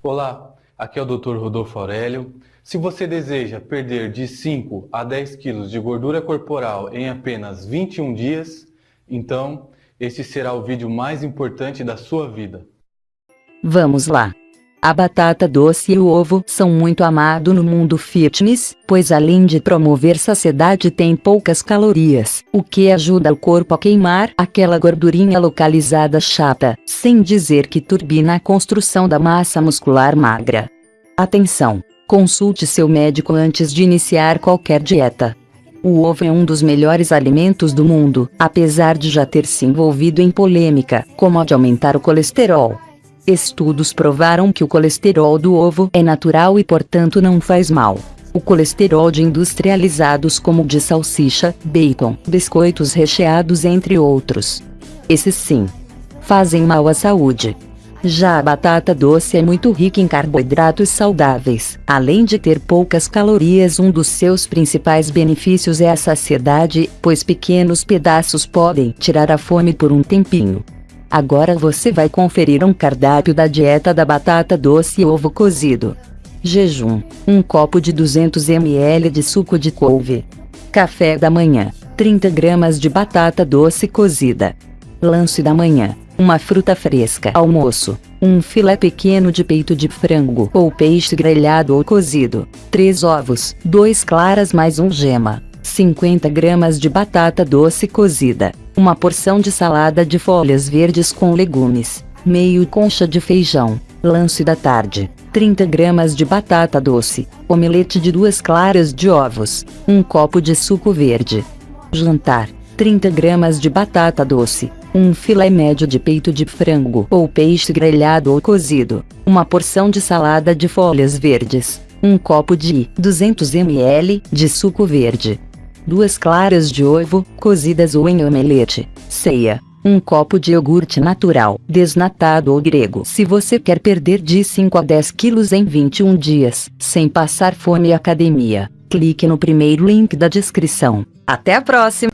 Olá, aqui é o Dr. Rodolfo Aurélio. Se você deseja perder de 5 a 10 quilos de gordura corporal em apenas 21 dias, então este será o vídeo mais importante da sua vida. Vamos lá! A batata doce e o ovo são muito amados no mundo fitness, pois além de promover saciedade tem poucas calorias, o que ajuda o corpo a queimar aquela gordurinha localizada chata, sem dizer que turbina a construção da massa muscular magra. Atenção! Consulte seu médico antes de iniciar qualquer dieta. O ovo é um dos melhores alimentos do mundo, apesar de já ter se envolvido em polêmica, como a de aumentar o colesterol. Estudos provaram que o colesterol do ovo é natural e portanto não faz mal. O colesterol de industrializados como de salsicha, bacon, biscoitos recheados entre outros. Esses sim. Fazem mal à saúde. Já a batata doce é muito rica em carboidratos saudáveis. Além de ter poucas calorias, um dos seus principais benefícios é a saciedade, pois pequenos pedaços podem tirar a fome por um tempinho. Agora você vai conferir um cardápio da dieta da batata doce e ovo cozido. Jejum: 1 copo de 200 ml de suco de couve. Café da manhã: 30 gramas de batata doce cozida. Lanche da manhã: uma fruta fresca. Almoço: um filé pequeno de peito de frango ou peixe grelhado ou cozido. 3 ovos, 2 claras mais um gema. 50 gramas de batata doce cozida, uma porção de salada de folhas verdes com legumes, meio concha de feijão, lanche da tarde, 30 gramas de batata doce, omelete de duas claras de ovos, um copo de suco verde. Jantar, 30 gramas de batata doce, um filé médio de peito de frango ou peixe grelhado ou cozido, uma porção de salada de folhas verdes, um copo de 200 ml de suco verde, duas claras de ovo, cozidas ou em omelete. Ceia. Um copo de iogurte natural, desnatado ou grego. Se você quer perder de 5 a 10 quilos em 21 dias, sem passar fome e academia, clique no primeiro link da descrição. Até a próxima!